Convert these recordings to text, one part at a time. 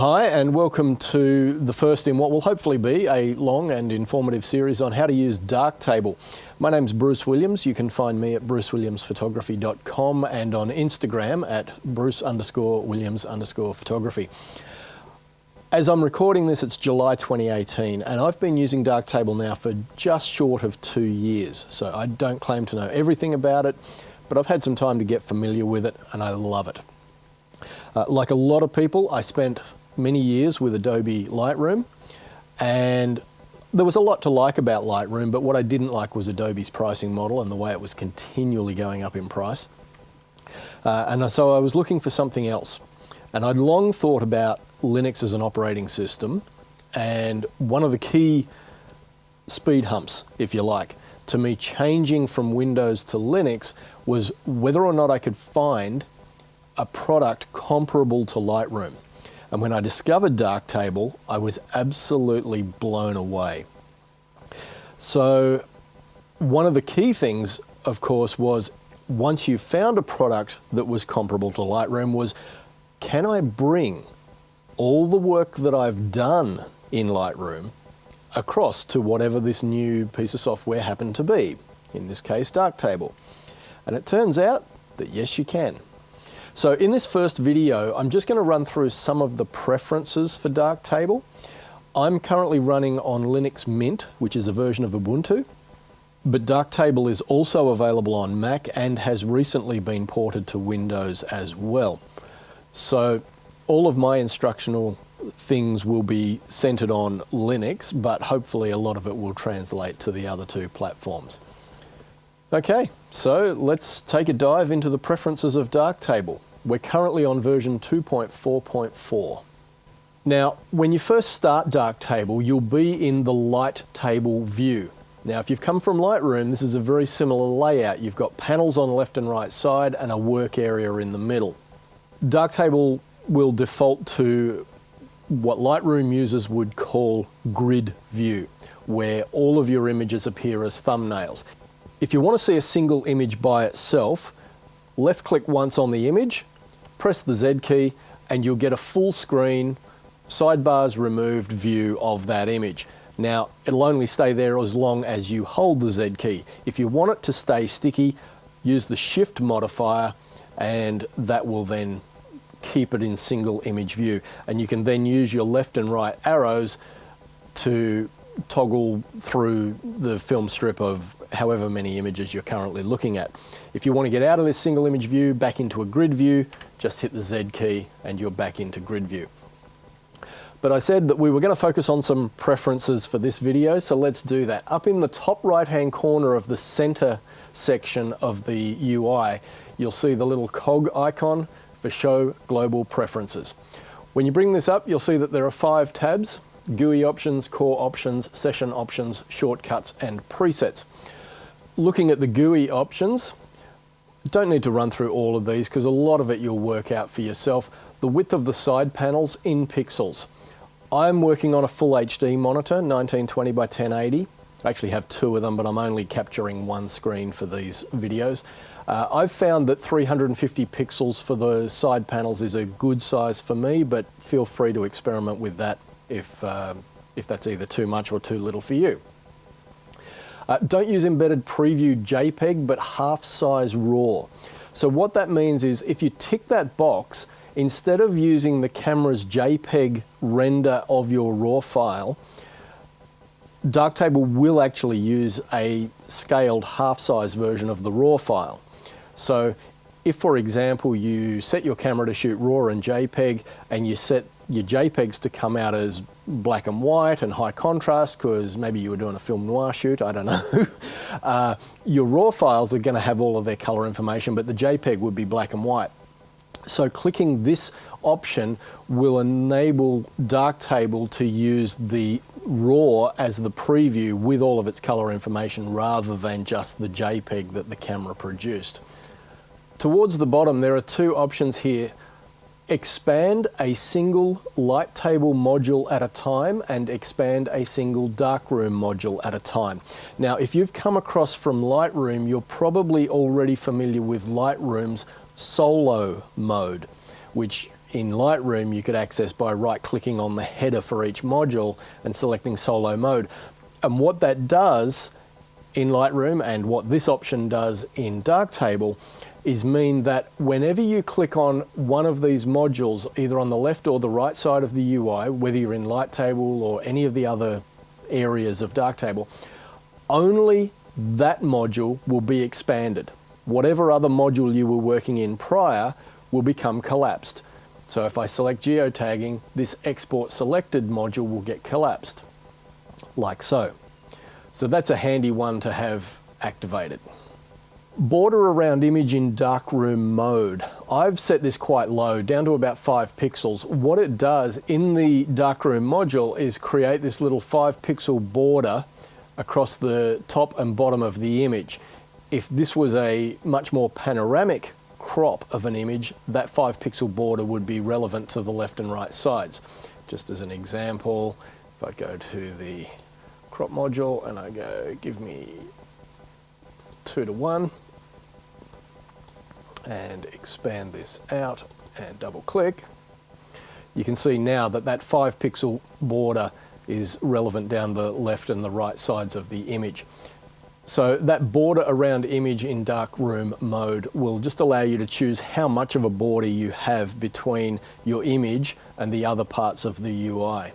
Hi, and welcome to the first in what will hopefully be a long and informative series on how to use Darktable. My name's Bruce Williams. You can find me at brucewilliamsphotography.com and on Instagram at bruce underscore williams underscore photography. As I'm recording this, it's July 2018, and I've been using Darktable now for just short of two years. So I don't claim to know everything about it, but I've had some time to get familiar with it, and I love it. Uh, like a lot of people, I spent many years with Adobe Lightroom and there was a lot to like about Lightroom, but what I didn't like was Adobe's pricing model and the way it was continually going up in price. Uh, and so I was looking for something else. And I'd long thought about Linux as an operating system. And one of the key speed humps, if you like, to me changing from Windows to Linux was whether or not I could find a product comparable to Lightroom. And when I discovered Darktable, I was absolutely blown away. So one of the key things, of course, was once you found a product that was comparable to Lightroom was, can I bring all the work that I've done in Lightroom across to whatever this new piece of software happened to be, in this case Darktable. And it turns out that yes you can. So in this first video, I'm just going to run through some of the preferences for Darktable. I'm currently running on Linux Mint, which is a version of Ubuntu, but Darktable is also available on Mac and has recently been ported to Windows as well. So all of my instructional things will be centered on Linux, but hopefully a lot of it will translate to the other two platforms. Okay, so let's take a dive into the preferences of Darktable. We're currently on version 2.4.4. Now, when you first start Darktable, you'll be in the Light Table view. Now, if you've come from Lightroom, this is a very similar layout. You've got panels on the left and right side and a work area in the middle. Darktable will default to what Lightroom users would call grid view, where all of your images appear as thumbnails. If you want to see a single image by itself, left click once on the image, press the Z key, and you'll get a full screen, sidebars removed view of that image. Now, it'll only stay there as long as you hold the Z key. If you want it to stay sticky, use the shift modifier and that will then keep it in single image view. And you can then use your left and right arrows to toggle through the film strip of however many images you're currently looking at. If you want to get out of this single image view back into a grid view, just hit the Z key and you're back into grid view. But I said that we were going to focus on some preferences for this video, so let's do that. Up in the top right hand corner of the center section of the UI, you'll see the little cog icon for Show Global Preferences. When you bring this up, you'll see that there are five tabs. GUI options, core options, session options, shortcuts, and presets. Looking at the GUI options, don't need to run through all of these because a lot of it you'll work out for yourself. The width of the side panels in pixels. I'm working on a full HD monitor, 1920 by 1080. I actually have two of them, but I'm only capturing one screen for these videos. Uh, I've found that 350 pixels for the side panels is a good size for me, but feel free to experiment with that if, uh, if that's either too much or too little for you. Uh, don't use embedded preview JPEG, but half size RAW. So what that means is if you tick that box, instead of using the camera's JPEG render of your RAW file, Darktable will actually use a scaled half-size version of the RAW file. So if, for example, you set your camera to shoot RAW and JPEG and you set your JPEGs to come out as black and white and high contrast because maybe you were doing a film noir shoot, I don't know. uh, your RAW files are going to have all of their color information, but the JPEG would be black and white. So clicking this option will enable Darktable to use the RAW as the preview with all of its color information rather than just the JPEG that the camera produced. Towards the bottom there are two options here expand a single light table module at a time and expand a single darkroom module at a time. Now, if you've come across from Lightroom, you're probably already familiar with Lightroom's solo mode, which in Lightroom you could access by right clicking on the header for each module and selecting solo mode. And what that does in Lightroom and what this option does in Darktable is mean that whenever you click on one of these modules, either on the left or the right side of the UI, whether you're in Lighttable or any of the other areas of Darktable, only that module will be expanded. Whatever other module you were working in prior will become collapsed. So if I select geotagging, this export selected module will get collapsed, like so. So that's a handy one to have activated. Border around image in darkroom mode. I've set this quite low, down to about five pixels. What it does in the darkroom module is create this little five pixel border across the top and bottom of the image. If this was a much more panoramic crop of an image, that five pixel border would be relevant to the left and right sides. Just as an example, if I go to the crop module and I go, give me two to one, and expand this out and double click, you can see now that that five pixel border is relevant down the left and the right sides of the image. So that border around image in darkroom mode will just allow you to choose how much of a border you have between your image and the other parts of the UI.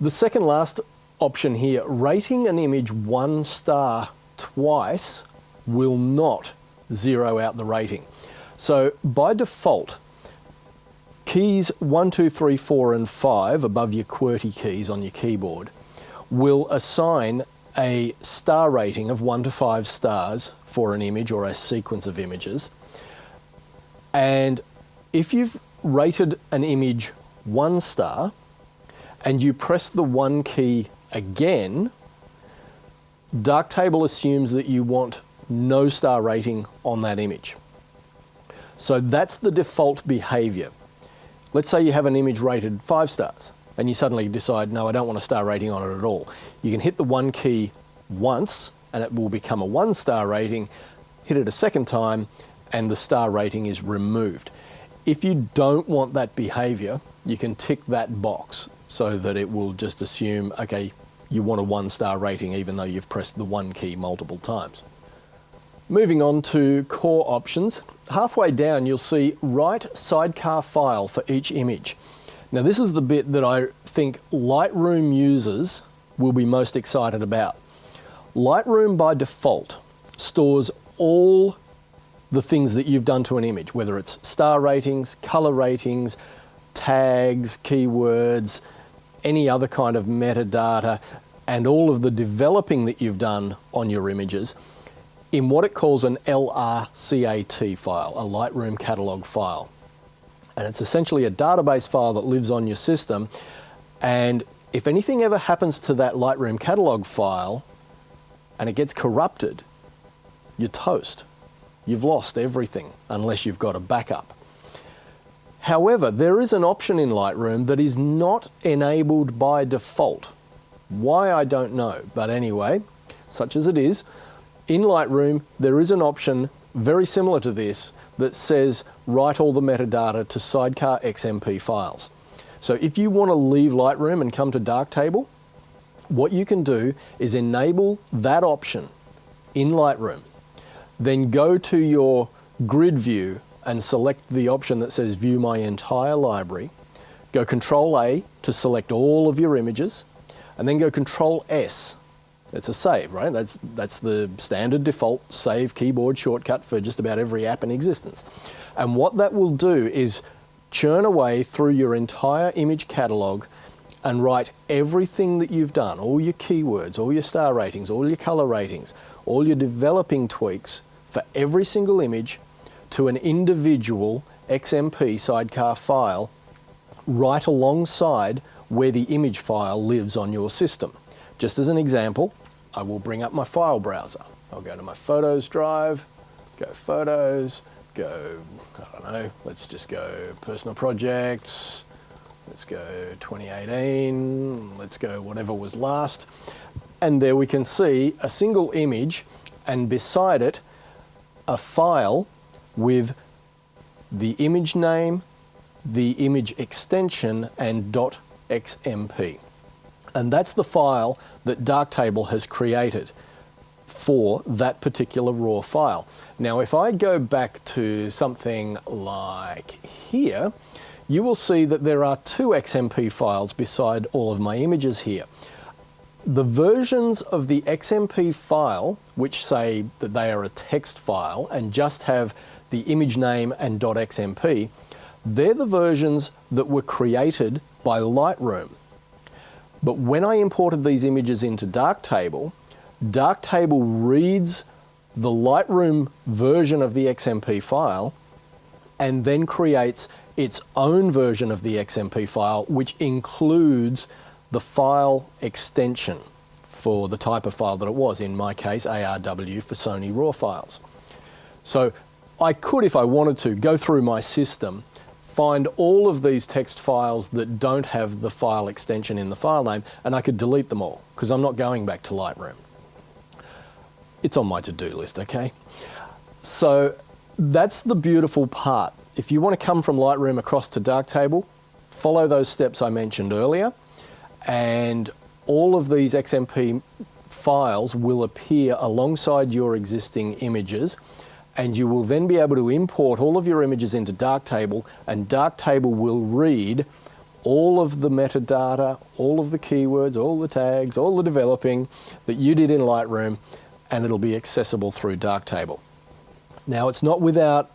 The second last option here, rating an image one star twice will not zero out the rating. So by default, keys 1, 2, 3, 4 and 5 above your QWERTY keys on your keyboard will assign a star rating of 1 to 5 stars for an image or a sequence of images. And if you've rated an image 1 star and you press the 1 key again, Darktable assumes that you want no star rating on that image. So that's the default behavior. Let's say you have an image rated five stars and you suddenly decide, no, I don't want a star rating on it at all. You can hit the one key once and it will become a one star rating, hit it a second time and the star rating is removed. If you don't want that behavior, you can tick that box so that it will just assume, okay, you want a one star rating even though you've pressed the one key multiple times. Moving on to core options, halfway down you'll see write sidecar file for each image. Now this is the bit that I think Lightroom users will be most excited about. Lightroom by default stores all the things that you've done to an image, whether it's star ratings, color ratings, tags, keywords, any other kind of metadata, and all of the developing that you've done on your images in what it calls an LRCAT file, a Lightroom catalog file. And it's essentially a database file that lives on your system. And if anything ever happens to that Lightroom catalog file and it gets corrupted, you're toast. You've lost everything unless you've got a backup. However, there is an option in Lightroom that is not enabled by default. Why, I don't know. But anyway, such as it is, in Lightroom, there is an option very similar to this that says write all the metadata to sidecar XMP files. So if you want to leave Lightroom and come to Darktable, what you can do is enable that option in Lightroom. Then go to your grid view and select the option that says view my entire library. Go Control A to select all of your images and then go Control S it's a save, right? That's, that's the standard default save keyboard shortcut for just about every app in existence. And what that will do is churn away through your entire image catalog and write everything that you've done, all your keywords, all your star ratings, all your color ratings, all your developing tweaks for every single image to an individual XMP sidecar file right alongside where the image file lives on your system. Just as an example, I will bring up my file browser. I'll go to my Photos drive, go Photos, go, I don't know, let's just go Personal Projects, let's go 2018, let's go whatever was last. And there we can see a single image and beside it a file with the image name, the image extension and .xmp. And that's the file that Darktable has created for that particular raw file. Now, if I go back to something like here, you will see that there are two XMP files beside all of my images here. The versions of the XMP file, which say that they are a text file and just have the image name and .xmp, they're the versions that were created by Lightroom. But when I imported these images into Darktable, Darktable reads the Lightroom version of the XMP file and then creates its own version of the XMP file, which includes the file extension for the type of file that it was, in my case, ARW for Sony RAW files. So I could, if I wanted to, go through my system, find all of these text files that don't have the file extension in the file name, and I could delete them all, because I'm not going back to Lightroom. It's on my to-do list, okay? So that's the beautiful part. If you want to come from Lightroom across to Darktable, follow those steps I mentioned earlier, and all of these XMP files will appear alongside your existing images and you will then be able to import all of your images into Darktable and Darktable will read all of the metadata, all of the keywords, all the tags, all the developing that you did in Lightroom and it'll be accessible through Darktable. Now it's not without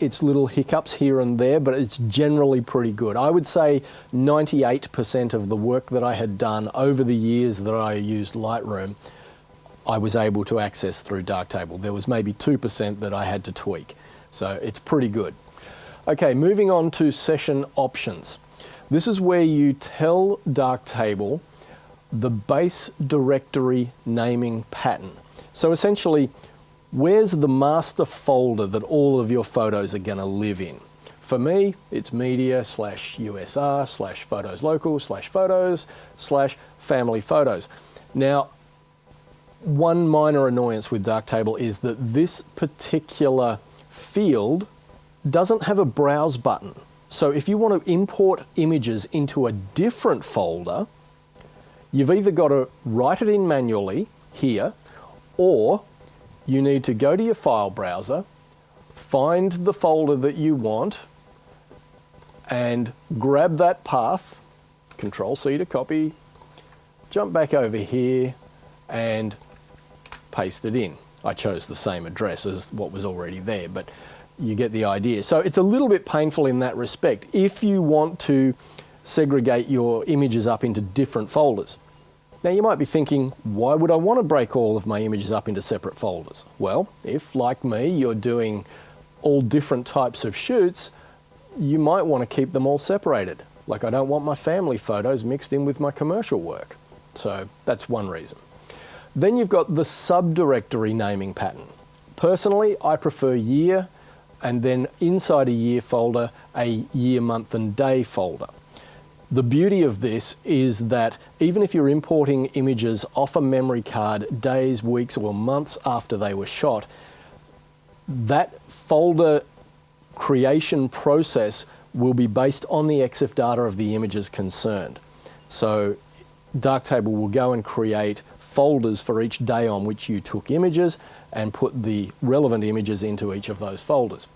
its little hiccups here and there, but it's generally pretty good. I would say 98% of the work that I had done over the years that I used Lightroom I was able to access through Darktable. There was maybe 2% that I had to tweak. So it's pretty good. Okay, moving on to session options. This is where you tell Darktable the base directory naming pattern. So essentially, where's the master folder that all of your photos are going to live in? For me, it's media slash USR slash photos local slash photos slash family photos. Now, one minor annoyance with Darktable is that this particular field doesn't have a browse button. So if you want to import images into a different folder, you've either got to write it in manually here, or you need to go to your file browser, find the folder that you want, and grab that path, Control C to copy, jump back over here, and paste it in. I chose the same address as what was already there, but you get the idea. So it's a little bit painful in that respect if you want to segregate your images up into different folders. Now you might be thinking, why would I want to break all of my images up into separate folders? Well, if like me, you're doing all different types of shoots, you might want to keep them all separated. Like I don't want my family photos mixed in with my commercial work. So that's one reason. Then you've got the subdirectory naming pattern. Personally, I prefer year and then inside a year folder, a year, month and day folder. The beauty of this is that even if you're importing images off a memory card days, weeks or months after they were shot, that folder creation process will be based on the EXIF data of the images concerned. So Darktable will go and create folders for each day on which you took images and put the relevant images into each of those folders.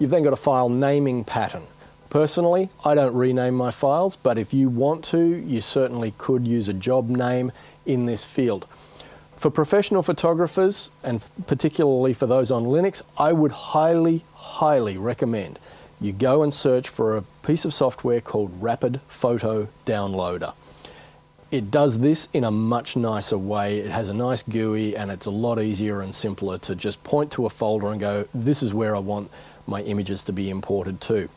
You've then got a file naming pattern. Personally, I don't rename my files, but if you want to, you certainly could use a job name in this field. For professional photographers, and particularly for those on Linux, I would highly, highly recommend you go and search for a piece of software called Rapid Photo Downloader. It does this in a much nicer way. It has a nice GUI and it's a lot easier and simpler to just point to a folder and go, this is where I want my images to be imported to.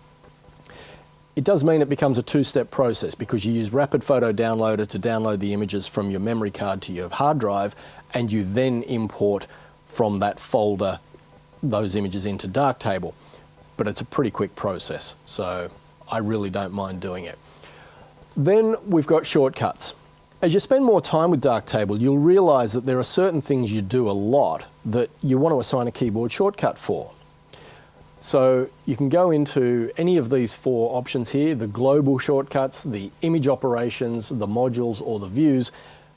It does mean it becomes a two-step process because you use Rapid Photo Downloader to download the images from your memory card to your hard drive and you then import from that folder those images into Darktable. But it's a pretty quick process, so I really don't mind doing it. Then we've got shortcuts. As you spend more time with Darktable, you'll realize that there are certain things you do a lot that you want to assign a keyboard shortcut for. So you can go into any of these four options here, the global shortcuts, the image operations, the modules or the views,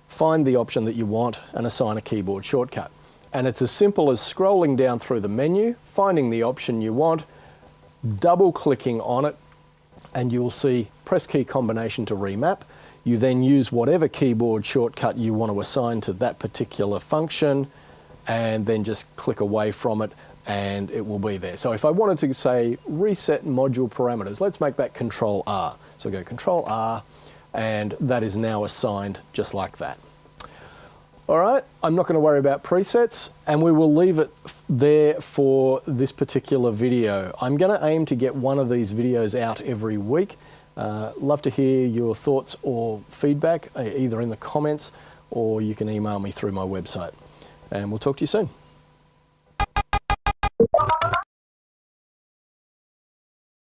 find the option that you want and assign a keyboard shortcut. And it's as simple as scrolling down through the menu, finding the option you want, double clicking on it, and you will see press key combination to remap. You then use whatever keyboard shortcut you want to assign to that particular function, and then just click away from it and it will be there. So if I wanted to say reset module parameters, let's make that control R. So go control R and that is now assigned just like that. All right, I'm not going to worry about presets and we will leave it there for this particular video. I'm going to aim to get one of these videos out every week. Uh, love to hear your thoughts or feedback uh, either in the comments or you can email me through my website. And we'll talk to you soon.